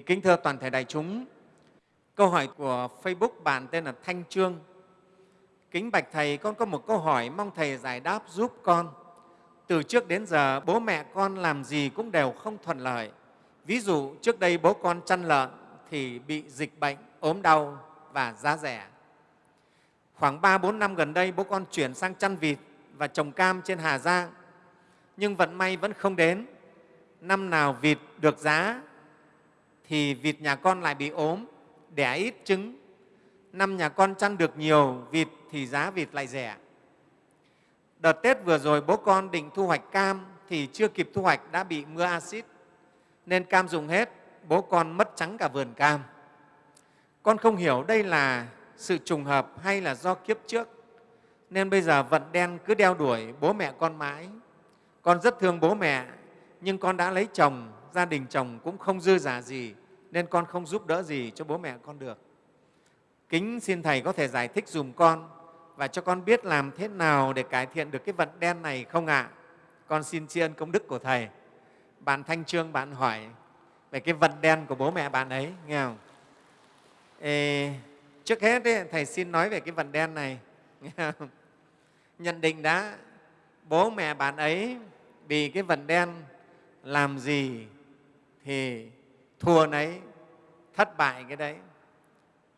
Kính thưa toàn thể đại chúng, câu hỏi của Facebook bạn tên là Thanh Trương. Kính bạch Thầy, con có một câu hỏi mong Thầy giải đáp giúp con. Từ trước đến giờ, bố mẹ con làm gì cũng đều không thuận lợi. Ví dụ, trước đây bố con chăn lợn thì bị dịch bệnh, ốm đau và giá rẻ. Khoảng 3-4 năm gần đây, bố con chuyển sang chăn vịt và trồng cam trên Hà Giang. Nhưng vận may vẫn không đến. Năm nào vịt được giá thì vịt nhà con lại bị ốm, đẻ ít trứng. Năm nhà con chăn được nhiều vịt thì giá vịt lại rẻ. Đợt Tết vừa rồi bố con định thu hoạch cam thì chưa kịp thu hoạch đã bị mưa axit nên cam dùng hết, bố con mất trắng cả vườn cam. Con không hiểu đây là sự trùng hợp hay là do kiếp trước nên bây giờ vận đen cứ đeo đuổi bố mẹ con mãi. Con rất thương bố mẹ nhưng con đã lấy chồng, gia đình chồng cũng không dư giả gì nên con không giúp đỡ gì cho bố mẹ con được. Kính xin Thầy có thể giải thích dùm con và cho con biết làm thế nào để cải thiện được cái vận đen này không ạ? À? Con xin tri ân công đức của Thầy. Bạn Thanh Trương bạn hỏi về cái vận đen của bố mẹ bạn ấy, nghe không? Ê, trước hết ấy, Thầy xin nói về cái vận đen này. Nghe không? Nhận định đã, bố mẹ bạn ấy vì cái vận đen làm gì thì thua nấy, thất bại cái đấy,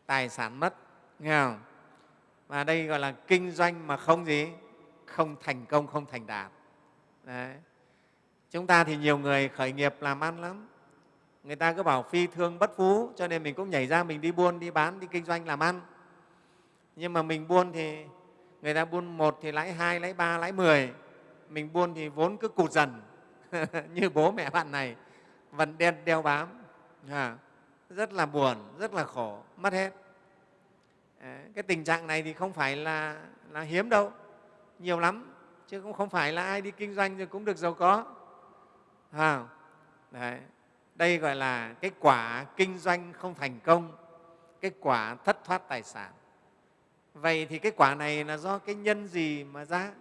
tài sản mất, nghe không? Và đây gọi là kinh doanh mà không gì? Không thành công, không thành đạt. Đấy. Chúng ta thì nhiều người khởi nghiệp làm ăn lắm. Người ta cứ bảo phi thương bất phú, cho nên mình cũng nhảy ra mình đi buôn, đi bán, đi kinh doanh làm ăn. Nhưng mà mình buôn thì người ta buôn một thì lãi hai, lãi ba, lãi mười. Mình buôn thì vốn cứ cụt dần như bố mẹ bạn này, vẫn đen đeo bám. À, rất là buồn, rất là khổ, mất hết. Ờ, cái tình trạng này thì không phải là, là hiếm đâu, nhiều lắm, chứ cũng không phải là ai đi kinh doanh rồi cũng được giàu có. À, đấy. Đây gọi là cái quả kinh doanh không thành công, cái quả thất thoát tài sản. Vậy thì cái quả này là do cái nhân gì mà ra?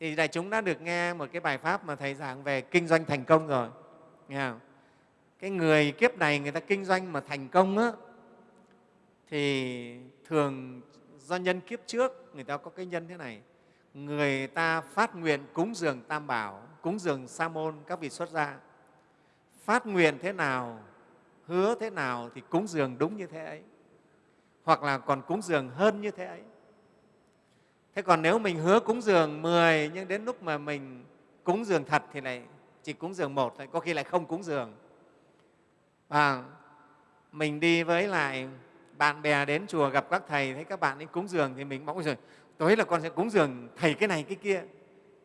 Thì đại chúng đã được nghe một cái bài pháp mà Thầy giảng về kinh doanh thành công rồi. Nghe không? Cái người kiếp này người ta kinh doanh mà thành công á, thì thường do nhân kiếp trước người ta có cái nhân thế này. Người ta phát nguyện cúng dường tam bảo cúng dường sa môn các vị xuất gia. Phát nguyện thế nào hứa thế nào thì cúng dường đúng như thế ấy. Hoặc là còn cúng dường hơn như thế ấy. Thế còn nếu mình hứa cúng dường 10 nhưng đến lúc mà mình cúng dường thật thì lại chỉ cúng dường một thôi có khi lại không cúng dường và mình đi với lại bạn bè đến chùa gặp các thầy, thấy các bạn ấy cúng dường thì mình mong rồi tối là con sẽ cúng dường, thầy, cái này, cái kia.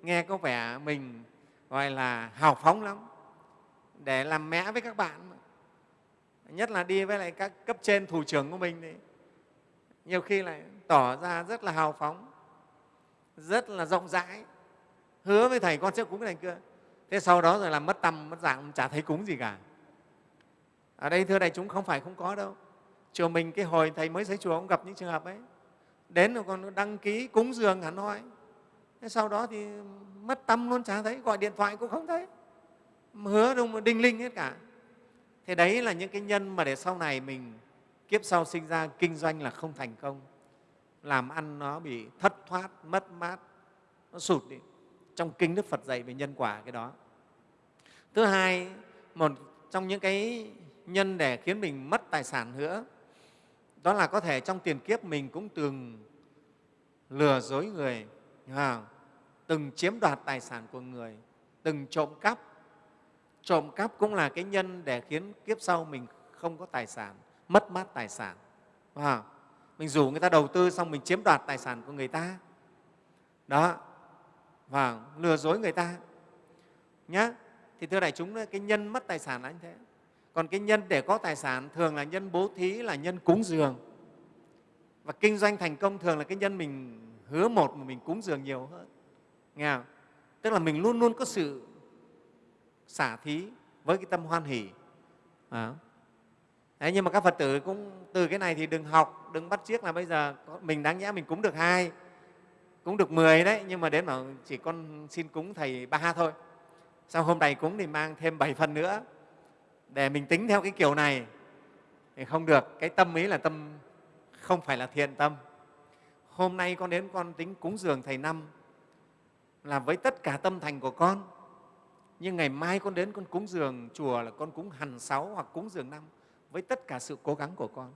Nghe có vẻ mình, gọi là, hào phóng lắm, để làm mẽ với các bạn nhất là đi với lại các cấp trên thủ trưởng của mình thì nhiều khi lại tỏ ra rất là hào phóng, rất là rộng rãi. Hứa với thầy, con sẽ cúng cái này kia. Thế sau đó rồi làm mất tâm, mất dạng, chả thấy cúng gì cả ở đây thưa đại chúng, không phải không có đâu. Chùa mình, cái hồi thầy mới xây chùa cũng gặp những trường hợp ấy. Đến rồi còn đăng ký cúng dường hẳn hoi. Sau đó thì mất tâm luôn, chả thấy, gọi điện thoại cũng không thấy. Hứa đâu mà đinh linh hết cả. Thế đấy là những cái nhân mà để sau này mình kiếp sau sinh ra, kinh doanh là không thành công. Làm ăn nó bị thất thoát, mất mát, nó sụt đi. Trong kinh đức phật dạy về nhân quả cái đó. Thứ hai, một trong những cái nhân để khiến mình mất tài sản nữa. Đó là có thể trong tiền kiếp mình cũng từng lừa dối người à, từng chiếm đoạt tài sản của người từng trộm cắp. Trộm cắp cũng là cái nhân để khiến kiếp sau mình không có tài sản mất mát tài sản. À, mình rủ người ta đầu tư xong mình chiếm đoạt tài sản của người ta. Đó và lừa dối người ta. Nhá, thì thưa đại chúng cái nhân mất tài sản là như thế còn cái nhân để có tài sản thường là nhân bố thí là nhân cúng dường. Và kinh doanh thành công thường là cái nhân mình hứa một mà mình cúng dường nhiều hơn. Nghe không? tức là mình luôn luôn có sự xả thí với cái tâm hoan hỷ. À. Đấy, nhưng mà các phật tử cũng từ cái này thì đừng học đừng bắt chiếc là bây giờ mình đáng nhẽ mình cúng được hai cúng được 10 đấy nhưng mà đến mà chỉ con xin cúng thầy ba thôi. Sau hôm này cúng thì mang thêm bảy phần nữa để mình tính theo cái kiểu này thì không được. Cái tâm ấy là tâm, không phải là thiện tâm. Hôm nay con đến con tính cúng dường thầy năm là với tất cả tâm thành của con. Nhưng ngày mai con đến con cúng dường chùa là con cúng hằn sáu hoặc cúng dường năm với tất cả sự cố gắng của con.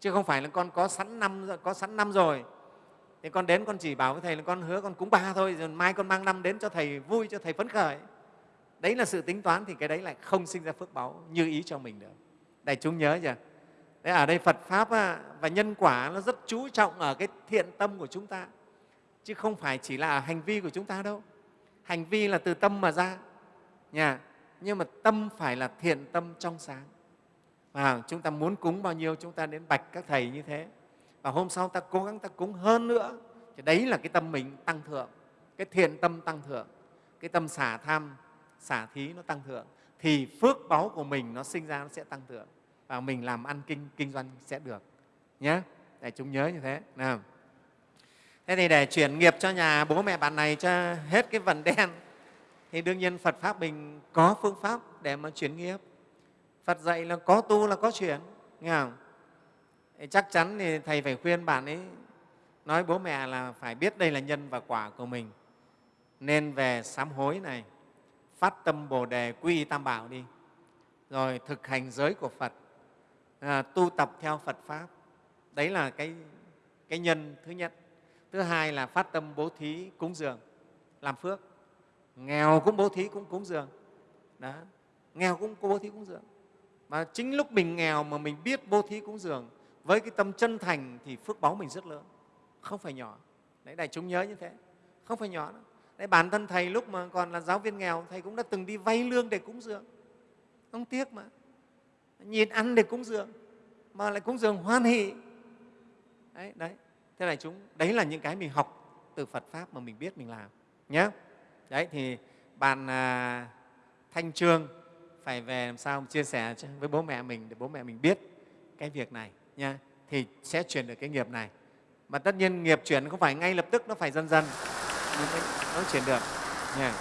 Chứ không phải là con có sẵn năm, có sẵn năm rồi. Thì con đến con chỉ bảo với thầy là con hứa con cúng ba thôi, rồi mai con mang năm đến cho thầy vui, cho thầy phấn khởi đấy là sự tính toán thì cái đấy lại không sinh ra phước báu như ý cho mình được. Đại chúng nhớ chưa? Đấy, ở đây phật pháp và nhân quả nó rất chú trọng ở cái thiện tâm của chúng ta. Chứ không phải chỉ là hành vi của chúng ta đâu. Hành vi là từ tâm mà ra nhà nhưng mà tâm phải là thiện tâm trong sáng. Và chúng ta muốn cúng bao nhiêu, chúng ta đến bạch các thầy như thế. Và hôm sau ta cố gắng ta cúng hơn nữa. Thì đấy là cái tâm mình tăng thượng, cái thiện tâm tăng thượng, cái tâm xả tham xả thí nó tăng thượng, thì phước báu của mình nó sinh ra nó sẽ tăng thượng. Và mình làm ăn kinh kinh doanh sẽ được nhé để chúng nhớ như thế, nào. Thế thì để chuyển nghiệp cho nhà bố mẹ bạn này cho hết cái vần đen, thì đương nhiên phật pháp mình có phương pháp để mà chuyển nghiệp. Phật dạy là có tu là có chuyển, nghe không? Thì chắc chắn thì thầy phải khuyên bạn ấy, nói bố mẹ là phải biết đây là nhân và quả của mình. Nên về sám hối này phát tâm bồ đề quy tam bảo đi. Rồi thực hành giới của phật à, tu tập theo phật pháp. Đấy là cái, cái nhân thứ nhất. Thứ hai là phát tâm bố thí cúng dường làm phước. Nghèo cũng bố thí cũng cúng dường. Đó. Nghèo cũng bố thí cúng dường. Mà chính lúc mình nghèo mà mình biết bố thí cúng dường với cái tâm chân thành thì phước báu mình rất lớn. Không phải nhỏ. Đấy đại chúng nhớ như thế. Không phải nhỏ đâu đấy bản thân thầy lúc mà còn là giáo viên nghèo thầy cũng đã từng đi vay lương để cúng dường. Không tiếc mà. Nhìn ăn để cúng dường mà lại cúng dường hoan hỷ. Đấy, đấy. thế là chúng đấy là những cái mình học từ phật pháp mà mình biết mình làm nhé đấy thì bạn à, thanh trương phải về làm sao chia sẻ với bố mẹ mình để bố mẹ mình biết cái việc này nha thì sẽ chuyển được cái nghiệp này. Mà tất nhiên nghiệp chuyển không phải ngay lập tức nó phải dần dần nó chuyển được. Nha.